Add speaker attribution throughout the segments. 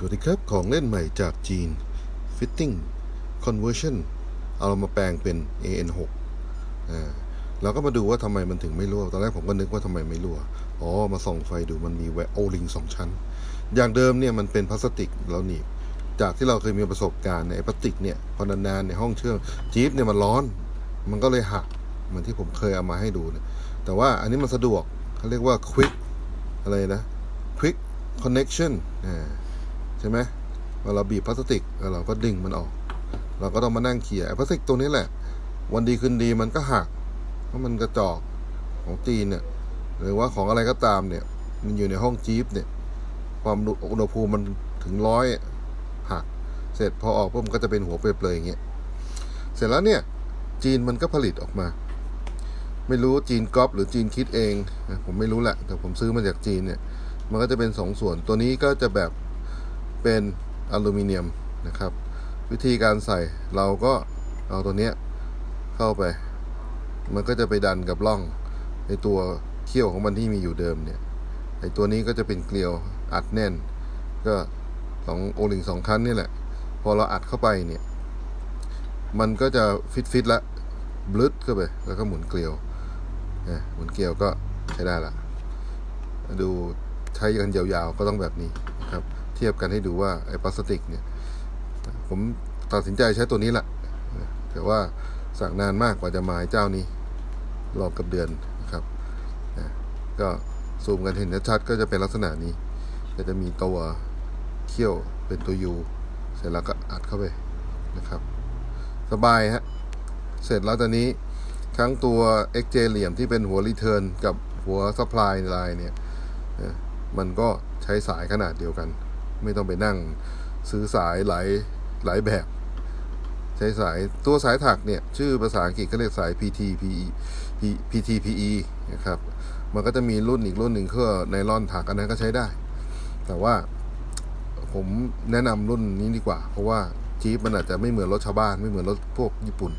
Speaker 1: สวัสดีครับ ของเล่นใหม่จากจีน Fitting Conversion เอามาแปลงเป็น AN6 อ่าเราก็มาดูว่าทำไมมันถึงไม่รั่ว ตอนแรกผมก็นึกว่าทำไมไม่รั่ว อ๋อ มาส่องไฟดูมันมีแวโอลิงสองชั้น อย่างเดิมเนี่ยมันเป็นพลาสติกแล้วหนีบ จากที่เราเคยมีประสบการณ์ในพลาสติกเนี่ยพอนานๆในห้องเชื่อมจี๊ปเนี่ยมันร้อน มันก็เลยหักเหมือนที่ผมเคยเอามาให้ดูเนี่ย แต่ว่าอันนี้มันสะดวกเขาเรียกว่า quick อะไรนะ quick connection อ่า ใช่ไหมเวลาเราบีบพลาสติกเราก็ดึงมันออก เราก็ต้องมานั่งเขี่ยพลาสติกตัวนี้แหละ วันดีคืนดีมันก็หักเพราะมันกระจอกของจีนเนี่ยหรือว่าของอะไรก็ตามเนี่ย มันอยู่ในห้องจี๊ปเนี่ย ความอุณหภูมิมันถึงร้อยหัก เสร็จพอออกปุ๊บมันก็จะเป็นหัวเปลยๆอย่างเงี้ยเสร็จแล้วเนี่ย จีนมันก็ผลิตออกมา ไม่รู้จีนก๊อปหรือจีนคิดเอง ผมไม่รู้แหละแต่ผมซื้อมาจากจีนเนี่ย มันก็จะเป็นสองส่วนตัวนี้ก็จะแบบ เป็นอลูมิเนียมนะครับ วิธีการใส่เราก็เอาตัวเนี้ยเข้าไป มันก็จะไปดันกับร่องในตัวเขี้ยวของมันที่มีอยู่เดิมเนี่ยไอตัวนี้ก็จะเป็นเกลียวอัดแน่น ก็สองโอลิงสองคันนี่แหละ พอเราอัดเข้าไปเนี่ย มันก็จะฟิตฟิตละบลึดเข้าไป แล้วก็หมุนเกลียวนะหมุนเกลียวก็ใช้ได้ละ ดูใช้กันยาวๆก็ต้องแบบนี้นะครับ เทียบกันให้ดูว่าไอ้พลาสติกเนี่ย ผมตัดสินใจใช้ตัวนี้แหละแต่ว่าสั่งนานมากกว่าจะมาไอ้เจ้านี้รอบกับเดือนนะครับก็ซูมกันเห็นชัดก็จะเป็นลักษณะนี้ก็จะมีตัวเขี้ยวเป็นตัวยูเสร็จแล้วก็อัดเข้าไปนะครับ สบายฮะเสร็จแล้วตอนนี้ทั้งตัว XJ เหลี่ยมที่เป็นหัวรีเทิร์นกับหัว supply line เนี่ยมันก็ใช้สายขนาดเดียวกัน ไม่ต้องไปนั่งซื้อสายหลายหลายแบบ ใช้สายตัวสายถักเนี่ยชื่อภาษาอังกฤษก็เรียกสาย PT PE PT PE นะครับมันก็จะมีรุ่นอีกรุ่นหนึ่งเครื่อไนลอนถักอันนั้นก็ใช้ได้ แต่ว่าผมแนะนำรุ่นนี้ดีกว่า เพราะว่าจี๊ปมันอาจจะไม่เหมือนรถชาวบ้านไม่เหมือนรถพวกญี่ปุ่น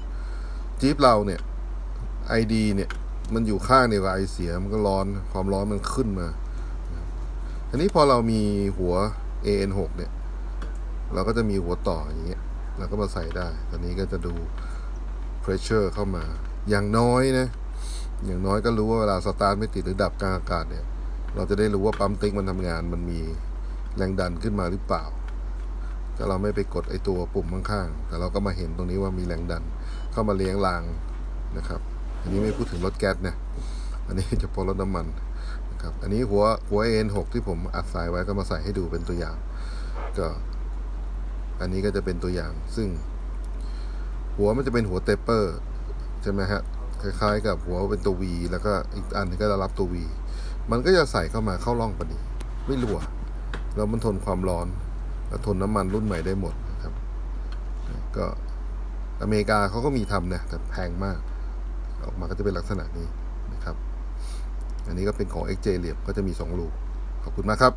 Speaker 1: จี๊ปเราเนี่ยไอดีเนี่ยมันอยู่ข้างเดียวกับไอเสียมันก็ร้อนความร้อนมันขึ้นมาอันนี้พอเรามีหัว AN6 เนี่ย เราก็จะมีหัวต่ออย่างเงี้ยเราก็มาใส่ได้ ตอนนี้ก็จะดู pressure เข้ามา อย่างน้อยนะ อย่างน้อยก็รู้ว่าเวลาสตาร์ทไม่ติดหรือดับกลางอากาศเนี่ย เราจะได้รู้ว่าปั๊มติ๊กมันทำงาน มันมีแรงดันขึ้นมาหรือเปล่าถ้าเราไม่ไปกดไอตัวปุ่มข้างๆ แต่เราก็มาเห็นตรงนี้ว่ามีแรงดัน เข้ามาเลี้ยงรางนะครับ อันนี้ไม่พูดถึงรถแก๊สนะ อันนี้เฉพาะรถน้ำมัน ครับ อันนี้หัวหัว AN6 ที่ผมอัดสายไว้ก็มาใส่ให้ดูเป็นตัวอย่าง ก็ อันนี้ก็จะเป็นตัวอย่าง ซึ่ง หัวมันจะเป็นหัวเตปเปอร์ใช่ไหมฮะคล้ายๆ กับหัวเป็นตัว V แล้วก็อีกอันนึงก็จะรับตัว V มันก็จะใส่เข้ามาเข้าร่องพอดีไม่รั่วแล้วมันทนความร้อนและทนน้ำมันรุ่นใหม่ได้หมดนะครับ ก็อเมริกาเขาก็มีทำนะแต่แพงมาก ออกมาก็จะเป็นลักษณะนี้นะครับ อันนี้ก็เป็นของ XJ เหลี่ยมก็จะมี 2 ลูก ขอบคุณมากครับ